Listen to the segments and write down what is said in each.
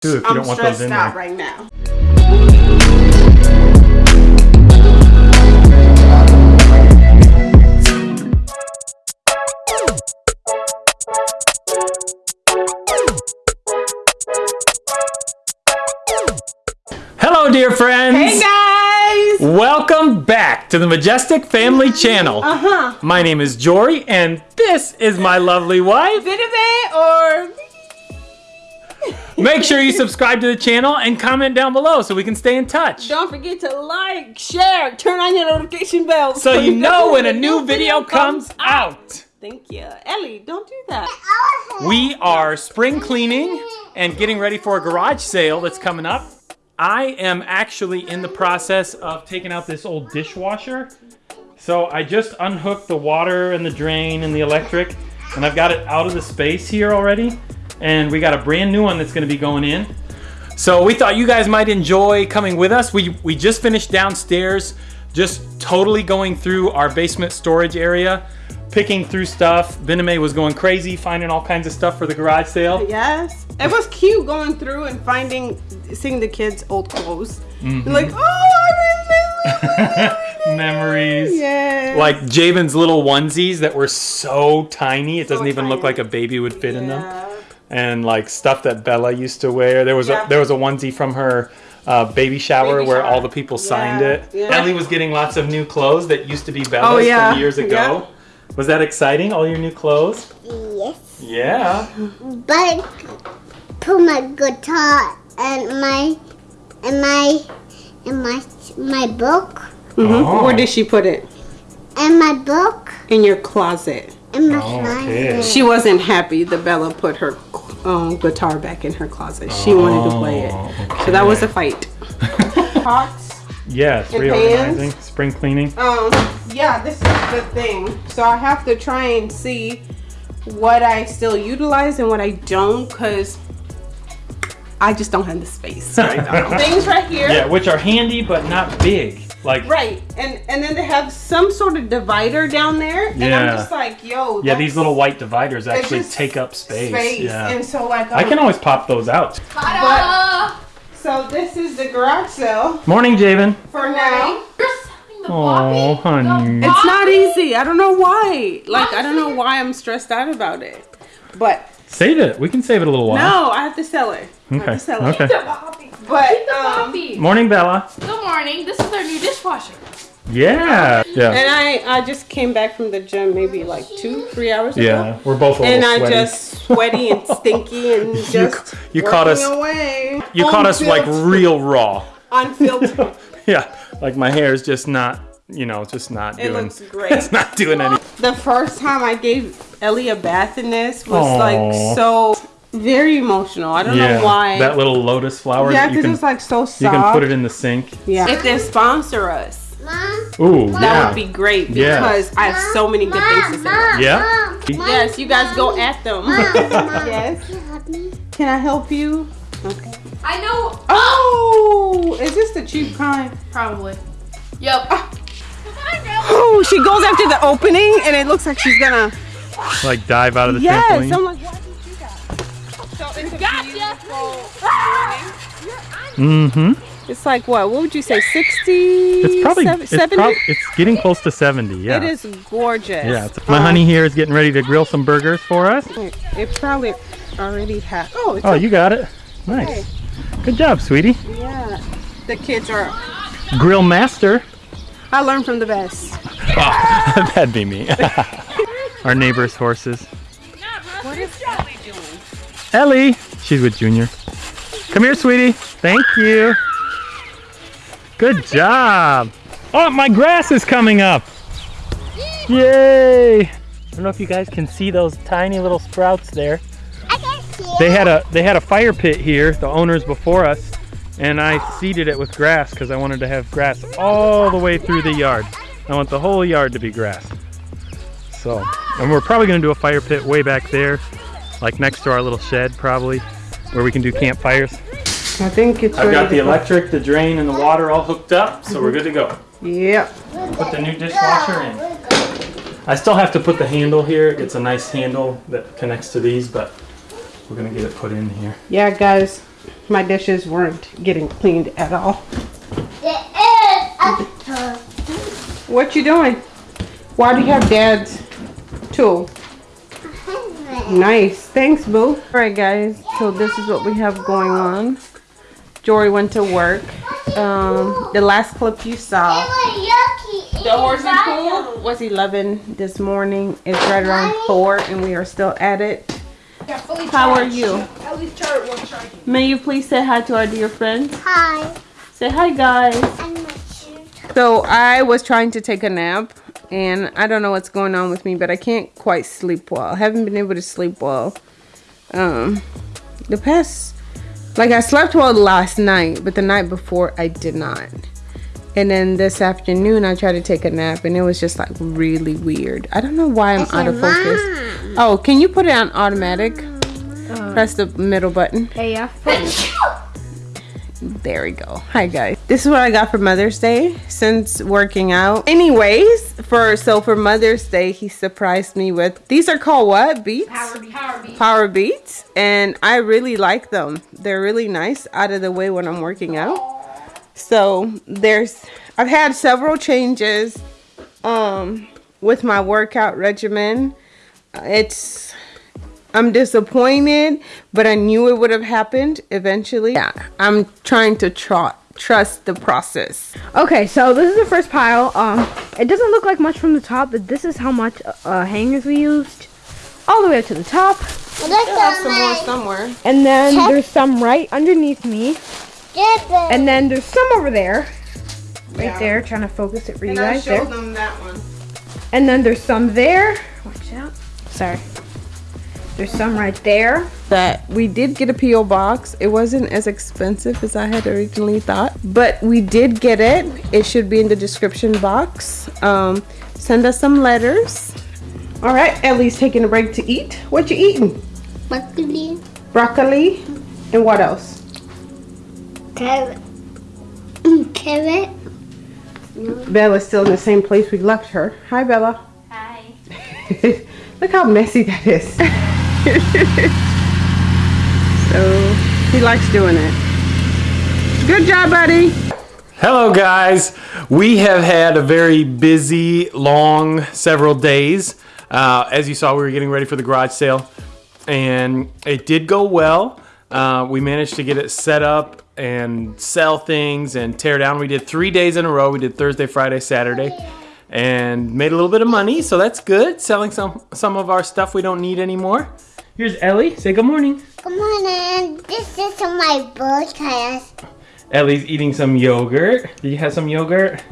too if I'm don't want those in there. right now. Hello, dear friends. Hey guys! Welcome back to the Majestic Family Channel. Uh huh. My name is Jory, and this is my lovely wife. Vinegar or Make sure you subscribe to the channel and comment down below so we can stay in touch. don't forget to like, share, turn on your notification bell So you know when a new video comes out. Thank you. Ellie, don't do that. We are spring cleaning and getting ready for a garage sale that's coming up. I am actually in the process of taking out this old dishwasher. So I just unhooked the water and the drain and the electric, and I've got it out of the space here already. And we got a brand new one that's gonna be going in. So we thought you guys might enjoy coming with us. We, we just finished downstairs, just totally going through our basement storage area, picking through stuff. Bename was going crazy, finding all kinds of stuff for the garage sale. Yes. It was cute going through and finding, seeing the kids' old clothes. Mm-hmm. Like, oh, I miss Memories. Yeah. Like Javen's little onesies that were so tiny, it doesn't So even look like a baby would fit in them. Yeah. And like stuff that Bella used to wear. There was Yeah. a there was a onesie from her uh, baby shower Baby where shower. all the people signed Yeah, it. yeah. Ellie was getting lots of new clothes that used to be Bella's Oh, yeah, from years ago. Was that exciting? All your new clothes? Yes, Yeah. but put my guitar and my and my and my my book Mhm. Oh. Where did she put it? In my book In your closet. In my Okay. closet. She wasn't happy that Bella put her um, guitar back in her closet. She wanted to play it. Oh, So that was a fight. Pots. Yes, And reorganizing, pans? spring cleaning. Um, yeah, this is the thing. So I have to try and see what I still utilize and what I don't because I just don't have the space right now. Things right here. Yeah, which are handy but not big. Like Right, and and then they have some sort of divider down there, and I'm just like, yo, yeah, these little white dividers actually take up space. space. Yeah. And so like, I I'm- can always pop those out. But, so this is the garage sale Morning, Javen. for now. Oh, honey. It's not easy. I don't know why. Like I don't know why I'm stressed out about it. But Save it. We can save it a little while. no, I have to sell it. I have Okay. to sell it. Okay. But um, Poppy. Morning, Bella. Good morning. This is our new dishwasher. Yeah. Yeah. and I I just came back from the gym maybe like two three hours ago. Yeah. We're both a little And I sweaty. just sweaty and stinky and just you caught us- away. you caught us like real raw. unfiltered. Yeah. Like my hair is just not, you know, just not It doing. looks great. It's not doing any. the first time I gave Ellie a bath in this was Aw. like so very emotional. I don't Yeah. know why. That little lotus flower. yeah, because it's like so soft. you can put it in the sink. Yeah. If they sponsor us, Mom, Ooh. that yeah. would be great Yeah. because I have so many good things to say. about it. Yeah. Yes, you guys go at them. yes. can you help me? Can I help you? Okay. I know. Oh, is this the cheap kind? Probably. Yep. Ah. Oh, she goes after the opening and it looks like she's gonna. Like dive out of the Yes, trampoline. That? So it's Mm-hmm. It's like what? What would you say? 60? It's probably sev- it's, 70? prob- it's getting close to 70. Yeah. It is gorgeous. Yeah. it's- my honey here is getting ready to grill some burgers for us. It, it probably already has. Oh, it's Oh, you got it. Nice. Good job, sweetie. yeah. The kids are. Grill master. I learned from the best. Oh, that'd be me. Our neighbor's horses. Ellie. She's with Junior. Come here, sweetie. Thank you. Good job. Oh, my grass is coming up. Yay. I don't know if you guys can see those tiny little sprouts there. I can see it. They had a they had a fire pit here, the owners before us, and I seeded it with grass because I wanted to have grass all the way through the yard. I want the whole yard to be grass. So, and we're probably gonna do a fire pit way back there, like next to our little shed probably, where we can do campfires. I think it's I've got the go. electric, the drain, and the water all hooked up, so we're good to go. Yep. Put the new dishwasher in. I still have to put the handle here. It's a nice handle that connects to these, but we're gonna get it put in here. Yeah, guys. my dishes weren't getting cleaned at all. There is a toy. What you doing? Why do you have dad's tool? Nice. Thanks, boo. All right, guys. So this is what we have going on. Jory went to work. Um, the last clip you saw, the horsey pool was 11 this morning. It's right around 4 and we are still at it. How are you? At least charge one charge. May you please say hi to our dear friends? Hi. Say hi, guys. I'm a shoot. So I was trying to take a nap and I don't know what's going on with me, but I can't quite sleep well. I haven't been able to sleep well. Um, the past, like I slept well last night, but the night before I did not. And then this afternoon I tried to take a nap and it was just like really weird. I don't know why I'm out of focus. Oh, can you put it on automatic? Press the middle button. Hey, yeah. There we go. Hi guys. This is what I got for Mother's Day since working out. Anyways, for so for Mother's Day, he surprised me with these are called what? Beats? Power beat. Power beat. Power Beats. And I really like them. They're really nice out of the way when I'm working out. So there's I've had several changes um with my workout regimen. It's I'm disappointed, but I knew it would have happened eventually. Yeah, I'm trying to tr- trust the process. Okay, so this is the first pile. Um, it doesn't look like much from the top, but this is how much uh, hangers we used, all the way up to the top. Look I have some more somewhere. And then Check. there's some right underneath me, dipper. and then there's some over there, right Yeah. there, trying to focus it for you And I guys there. them that one. And then there's some there. Watch out. Sorry. There's some right there. That we did get a PO box. It wasn't as expensive as I had originally thought, but we did get it. It should be in the description box. Um, send us some letters. All right, Ellie's taking a break to eat. What you eating? Broccoli. Broccoli, and what else? Carrot. Carrot. Bella's still in the same place we left her. Hi, Bella. Hi. Look how messy that is. so he likes doing it. Good job, buddy. Hello, guys. We have had a very busy, long several days. Uh, as you saw, we were getting ready for the garage sale, and it did go well. Uh, we managed to get it set up and sell things and tear down. We did three days in a row. We did Thursday, Friday, Saturday, and made a little bit of money. So that's good. Selling some some of our stuff we don't need anymore. Here's Ellie. Say good morning. Good morning. this is my podcast. Ellie's eating some yogurt. Do you have some yogurt?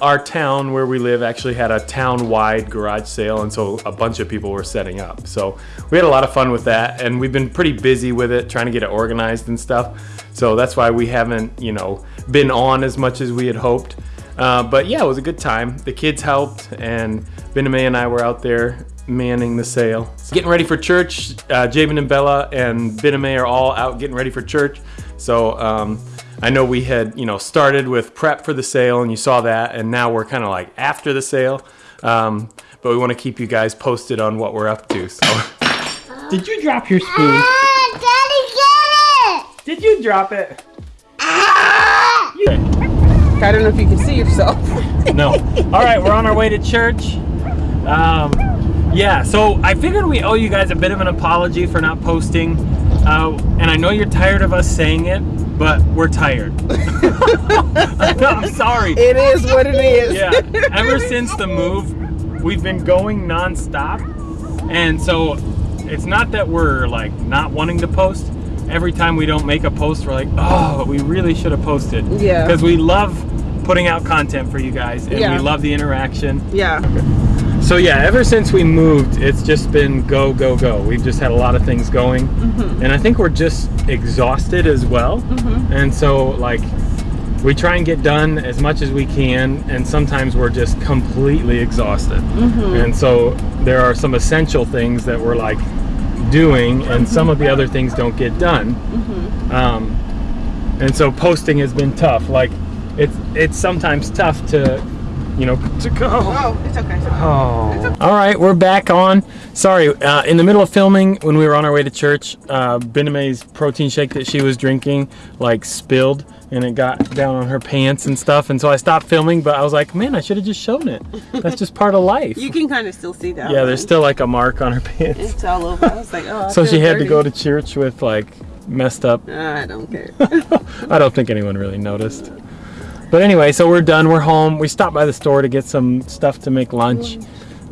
Our town where we live actually had a town-wide garage sale, and so a bunch of people were setting up. So we had a lot of fun with that, and we've been pretty busy with it, trying to get it organized and stuff. So that's why we haven't, you know, been on as much as we had hoped. Uh, but yeah, it was a good time. The kids helped, and Bename and I were out there manning the sale. Getting ready for church. Uh, Javen and Bella and Bename are all out getting ready for church. So um, I know we had, you know, started with prep for the sale, and you saw that, and now we're kind of like after the sale. Um, but we want to keep you guys posted on what we're up to. So, did you drop your spoon? Ah, Daddy, get it! Did you drop it? Ah! I don't know if you can see yourself. No. All right, we're on our way to church. Um, yeah, so I figured we owe you guys a bit of an apology for not posting. Uh, and I know you're tired of us saying it, but we're tired. I'm sorry. It is what it is. Yeah, ever since the move, we've been going nonstop. And so it's not that we're like not wanting to post. Every time we don't make a post, we're like, oh, we really should have posted. Yeah. Because we love putting out content for you guys and Yeah. we love the interaction. Yeah. So yeah, ever since we moved, it's just been go, go, go. We've just had a lot of things going. Mm-hmm. And I think we're just exhausted as well. And so like we try and get done as much as we can and sometimes we're just completely exhausted. Mm-hmm. And so there are some essential things that we're like doing and some of the other things don't get done. Mm-hmm. Um, and so posting has been tough. Like it's it's sometimes tough to you know, to go. Oh, it's okay. It's okay. Oh. All right, we're back on. Sorry, uh, in the middle of filming, when we were on our way to church, uh, Bename's protein shake that she was drinking, like, spilled, and it got down on her pants and stuff, and so I stopped filming, but I was like, man, I should have just shown it. That's just part of life. You can kind of still see that. yeah, there's still, like, a mark on her pants. It's all over. I was like, oh. I So she had to go to church with, like, messed up I don't care. I don't think anyone really noticed. But anyway, so we're done. We're home. We stopped by the store to get some stuff to make lunch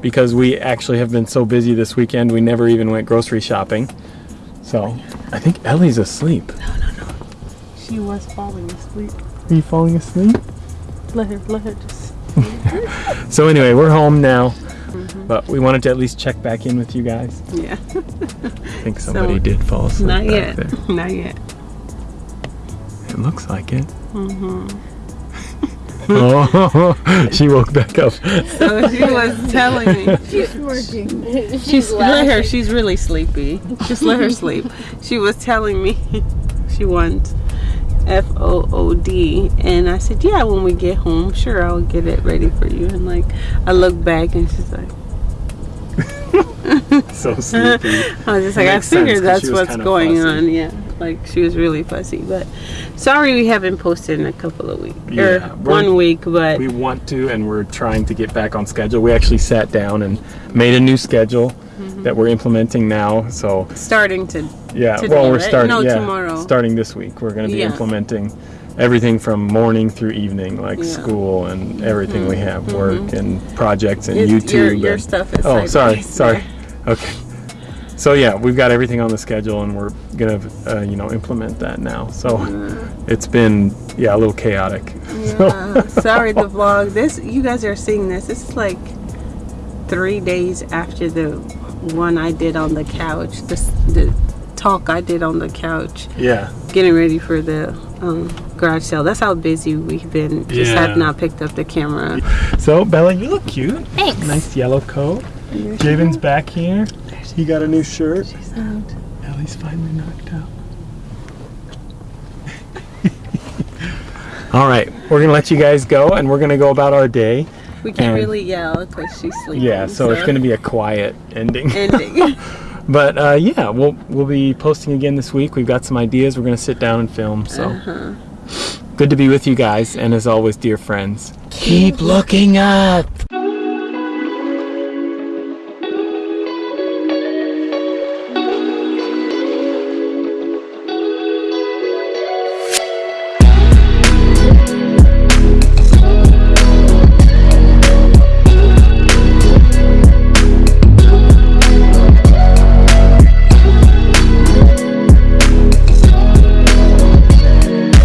because we actually have been so busy this weekend. We never even went grocery shopping. So I think Ellie's asleep. No, no, no. She was falling asleep. Are you falling asleep? Let her, let her just. So anyway, we're home now. Mm-hmm. But we wanted to at least check back in with you guys. Yeah. I think somebody did fall asleep. Not yet. there. Not yet. It looks like it. Mm-hmm. Oh, she woke back up. So she was telling me. She's working. She's let her. She's really sleepy. Just let her sleep. She was telling me she wants F O O D, and I said, "Yeah, when we get home, sure, I'll get it ready for you." And like, I look back, and she's like, so sleepy. I was just like, I figured sense, that's what's going on. Yeah, like she was really fussy. But sorry, we haven't posted in a couple of weeks Yeah, or one week. But we want to and we're trying to get back on schedule we actually sat down and made a new schedule Mm-hmm. that we're implementing now so starting to yeah well we're starting No, yeah, tomorrow. starting this week we're going to be Yeah. implementing everything from morning through evening like Yeah. Mm-hmm. school and everything we have work and projects and It's- youtube your, your and- stuff is. oh sorry sorry okay so yeah we've got everything on the schedule and we're gonna uh, you know implement that now so it's been yeah a little chaotic Yeah, sorry the vlog. This you guys are seeing this. This is like three days after the one I did on the couch. This the talk I did on the couch, yeah getting ready for the um, garage sale. That's how busy we've been. Just Yeah. have not picked up the camera. So Bella, you look cute. Thanks. Nice yellow coat. Javen's back here. He got a new shirt. She's out. Ellie's finally knocked out. All right, we're gonna let you guys go, and we're gonna go about our day. We can't And- really yell because she's sleeping. Yeah, so it's gonna be a quiet ending. ending. but uh, yeah, we'll we'll be posting again this week. We've got some ideas. We're gonna sit down and film. So Uh-huh. good to be with you guys, and as always, dear friends, keep looking up.